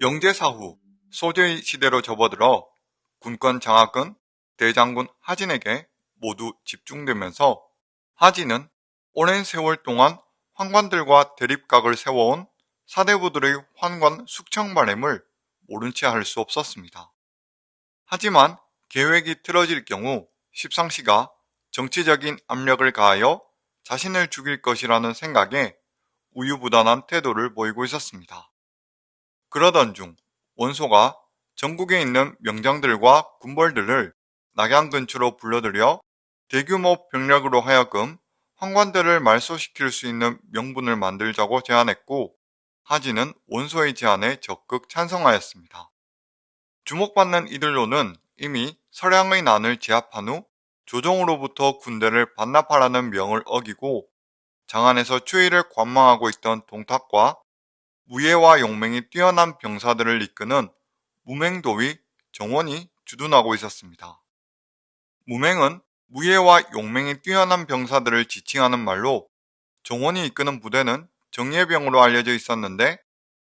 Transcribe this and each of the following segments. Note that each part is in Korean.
영제사 후 소제의 시대로 접어들어 군권 장악은 대장군 하진에게 모두 집중되면서 하진은 오랜 세월 동안 환관들과 대립각을 세워온 사대부들의 환관 숙청 바램을 모른 채 할 수 없었습니다. 하지만 계획이 틀어질 경우 십상시가 정치적인 압력을 가하여 자신을 죽일 것이라는 생각에 우유부단한 태도를 보이고 있었습니다. 그러던 중 원소가 전국에 있는 명장들과 군벌들을 낙양 근처로 불러들여 대규모 병력으로 하여금 황관들을 말소시킬 수 있는 명분을 만들자고 제안했고 하진은 원소의 제안에 적극 찬성하였습니다. 주목받는 이들로는 이미 서량의 난을 제압한 후 조정으로부터 군대를 반납하라는 명을 어기고 장안에서 추위를 관망하고 있던 동탁과 무예와 용맹이 뛰어난 병사들을 이끄는 무맹도위 정원이 주둔하고 있었습니다. 무맹은 무예와 용맹이 뛰어난 병사들을 지칭하는 말로 정원이 이끄는 부대는 정예병으로 알려져 있었는데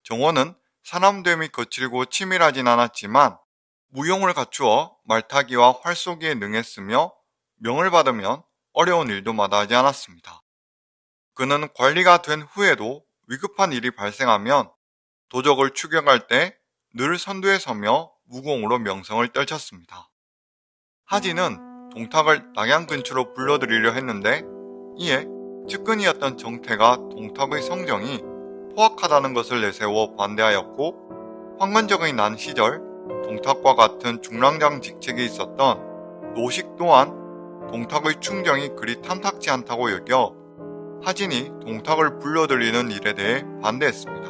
정원은 사람됨이 거칠고 치밀하진 않았지만 무용을 갖추어 말타기와 활쏘기에 능했으며 명을 받으면 어려운 일도 마다하지 않았습니다. 그는 관리가 된 후에도 위급한 일이 발생하면 도적을 추격할 때 늘 선두에 서며 무공으로 명성을 떨쳤습니다. 하진은 동탁을 낙양 근처로 불러들이려 했는데 이에 측근이었던 정태가 동탁의 성정이 포악하다는 것을 내세워 반대하였고 황건적의 난 시절 동탁과 같은 중랑장 직책에 있었던 노식 또한 동탁의 충정이 그리 탐탁지 않다고 여겨 하진이 동탁을 불러들이는 일에 대해 반대했습니다.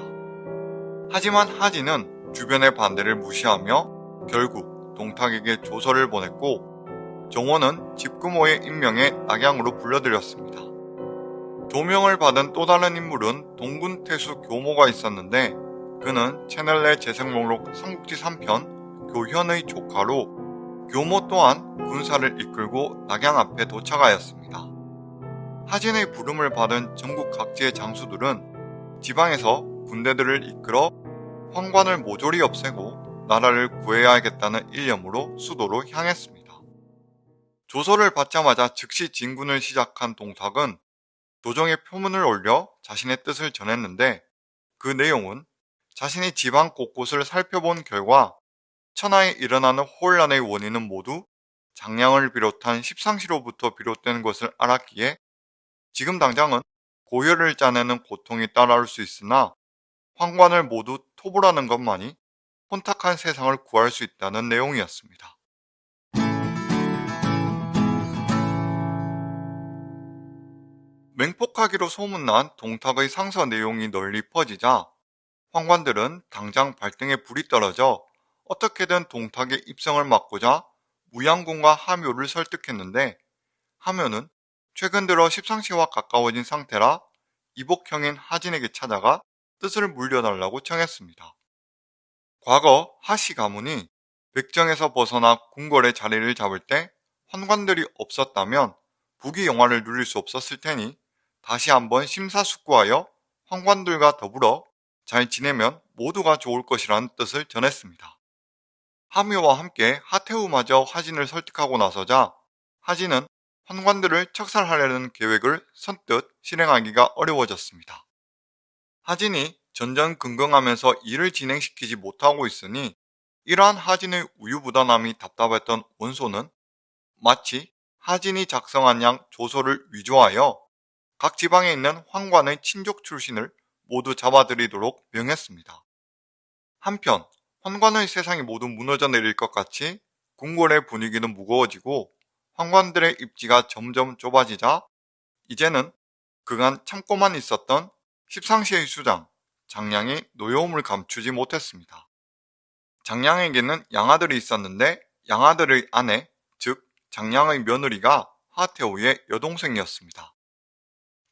하지만 하진은 주변의 반대를 무시하며 결국 동탁에게 조서를 보냈고 정원은 집구모의 임명에 낙양으로 불러들였습니다. 조명을 받은 또 다른 인물은 동군태수 교모가 있었는데 그는 채널 내 재생 목록 삼국지 3편 교현의 조카로 교모 또한 군사를 이끌고 낙양 앞에 도착하였습니다. 하진의 부름을 받은 전국 각지의 장수들은 지방에서 군대들을 이끌어 황관을 모조리 없애고 나라를 구해야겠다는 일념으로 수도로 향했습니다. 조서를 받자마자 즉시 진군을 시작한 동탁은 도정에 표문을 올려 자신의 뜻을 전했는데 그 내용은 자신이 지방 곳곳을 살펴본 결과 천하에 일어나는 혼란의 원인은 모두 장량을 비롯한 십상시로부터 비롯된 것을 알았기에 지금 당장은 고혈을 짜내는 고통이 따라올 수 있으나 황관을 모두 토벌하는 것만이 혼탁한 세상을 구할 수 있다는 내용이었습니다. 맹폭하기로 소문난 동탁의 상서 내용이 널리 퍼지자 황관들은 당장 발등에 불이 떨어져 어떻게든 동탁의 입성을 막고자 무양군과 하묘를 설득했는데 하묘는 최근 들어 십상시와 가까워진 상태라 이복형인 하진에게 찾아가 뜻을 물려달라고 청했습니다. 과거 하씨 가문이 백정에서 벗어나 궁궐의 자리를 잡을 때 환관들이 없었다면 부귀 영화를 누릴 수 없었을 테니 다시 한번 심사숙고하여 황관들과 더불어 잘 지내면 모두가 좋을 것이라는 뜻을 전했습니다. 하묘와 함께 하태우마저 하진을 설득하고 나서자 하진은 환관들을 척살하려는 계획을 선뜻 실행하기가 어려워졌습니다. 하진이 전전긍긍하면서 일을 진행시키지 못하고 있으니 이러한 하진의 우유부단함이 답답했던 원소는 마치 하진이 작성한 양 조서를 위조하여 각 지방에 있는 황관의 친족 출신을 모두 잡아들이도록 명했습니다. 한편 황관의 세상이 모두 무너져 내릴 것 같이 궁궐의 분위기는 무거워지고 황관들의 입지가 점점 좁아지자 이제는 그간 참고만 있었던 십상시의 수장 장량이 노여움을 감추지 못했습니다. 장량에게는 양아들이 있었는데 양아들의 아내 즉 장량의 며느리가 하태우의 여동생이었습니다.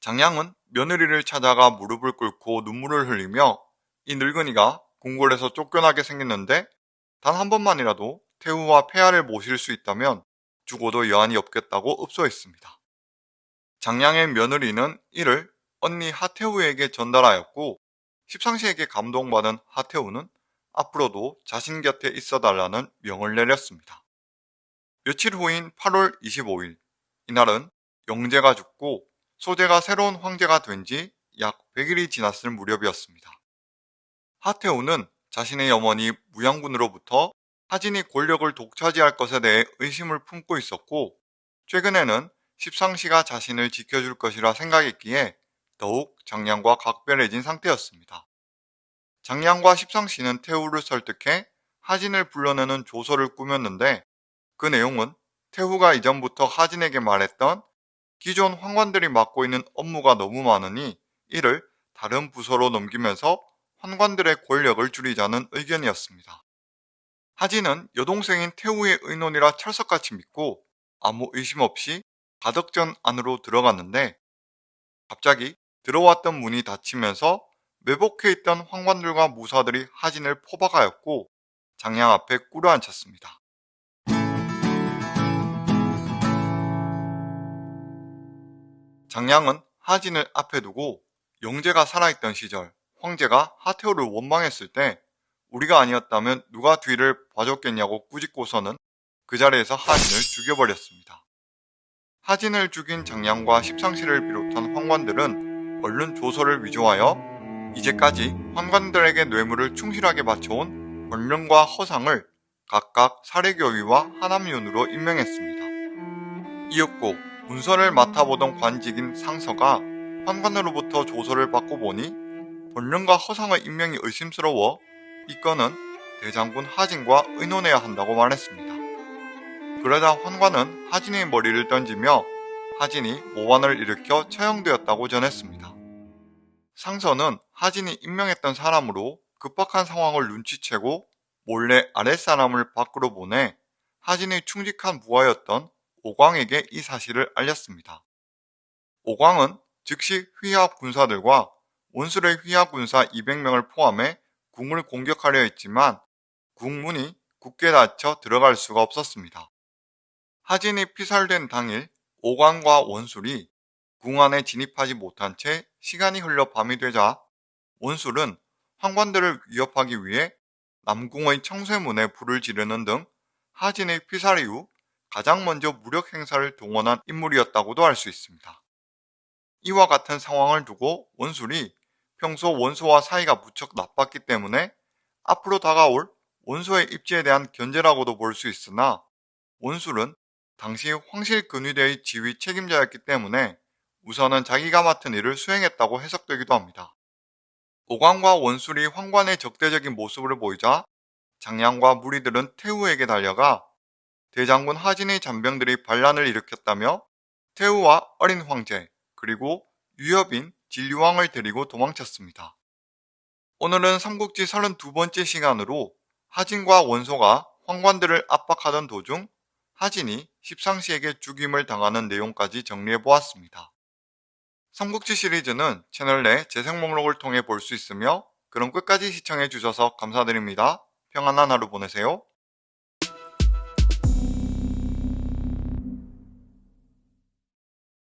장량은 며느리를 찾아가 무릎을 꿇고 눈물을 흘리며 이 늙은이가 궁궐에서 쫓겨나게 생겼는데 단 한 번만이라도 태우와 폐하를 모실 수 있다면 죽어도 여한이 없겠다고 읍소했습니다. 장량의 며느리는 이를 언니 하태우에게 전달하였고 십상시에게 감동받은 하태우는 앞으로도 자신 곁에 있어 달라는 명을 내렸습니다. 며칠 후인 8월 25일 이날은 영제가 죽고 소재가 새로운 황제가 된 지 약 100일이 지났을 무렵이었습니다. 하태우는 자신의 어머니 무양군으로부터 하진이 권력을 독차지할 것에 대해 의심을 품고 있었고 최근에는 십상시가 자신을 지켜줄 것이라 생각했기에 더욱 장량과 각별해진 상태였습니다. 장량과 십상시는 태후를 설득해 하진을 불러내는 조서를 꾸몄는데 그 내용은 태후가 이전부터 하진에게 말했던 기존 환관들이 맡고 있는 업무가 너무 많으니 이를 다른 부서로 넘기면서 환관들의 권력을 줄이자는 의견이었습니다. 하진은 여동생인 태우의 의논이라 철석같이 믿고 아무 의심 없이 가덕전 안으로 들어갔는데 갑자기 들어왔던 문이 닫히면서 매복해 있던 황관들과 무사들이 하진을 포박하였고 장량 앞에 꿇어앉혔습니다. 장량은 하진을 앞에 두고 영재가 살아있던 시절 황제가 하태호를 원망했을 때 우리가 아니었다면 누가 뒤를 봐줬겠냐고 꾸짖고서는 그 자리에서 하진을 죽여버렸습니다. 하진을 죽인 장량과 십상시를 비롯한 황관들은 얼른 조서를 위조하여 이제까지 황관들에게 뇌물을 충실하게 바쳐온 권령과 허상을 각각 사례교위와 하남윤으로 임명했습니다. 이었고 문서를 맡아보던 관직인 상서가 환관으로부터 조서를 받고 보니 본령과 허상의 임명이 의심스러워 이 건은 대장군 하진과 의논해야 한다고 말했습니다. 그러자 환관은 하진의 머리를 던지며 하진이 모반을 일으켜 처형되었다고 전했습니다. 상서는 하진이 임명했던 사람으로 급박한 상황을 눈치채고 몰래 아랫사람을 밖으로 보내 하진의 충직한 부하였던 오광에게 이 사실을 알렸습니다. 오광은 즉시 휘하 군사들과 원술의 휘하 군사 200명을 포함해 궁을 공격하려 했지만 궁문이 굳게 닫혀 들어갈 수가 없었습니다. 하진이 피살된 당일 오광과 원술이 궁 안에 진입하지 못한 채 시간이 흘러 밤이 되자 원술은 황관들을 위협하기 위해 남궁의 청쇠문에 불을 지르는 등 하진의 피살 이후 가장 먼저 무력 행사를 동원한 인물이었다고도 알수 있습니다. 이와 같은 상황을 두고 원술이 평소 원소와 사이가 무척 나빴기 때문에 앞으로 다가올 원소의 입지에 대한 견제라고도 볼 수 있으나 원술은 당시 황실근위대의 지휘 책임자였기 때문에 우선은 자기가 맡은 일을 수행했다고 해석되기도 합니다. 오광과 원술이 황관의 적대적인 모습을 보이자 장량과 무리들은 태우에게 달려가 대장군 하진의 잔병들이 반란을 일으켰다며 태우와 어린 황제 그리고 유협인 진류왕을 데리고 도망쳤습니다. 오늘은 삼국지 32번째 시간으로 하진과 원소가 황관들을 압박하던 도중 하진이 십상시에게 죽임을 당하는 내용까지 정리해보았습니다. 삼국지 시리즈는 채널 내 재생 목록을 통해 볼 수 있으며 그럼 끝까지 시청해주셔서 감사드립니다. 평안한 하루 보내세요.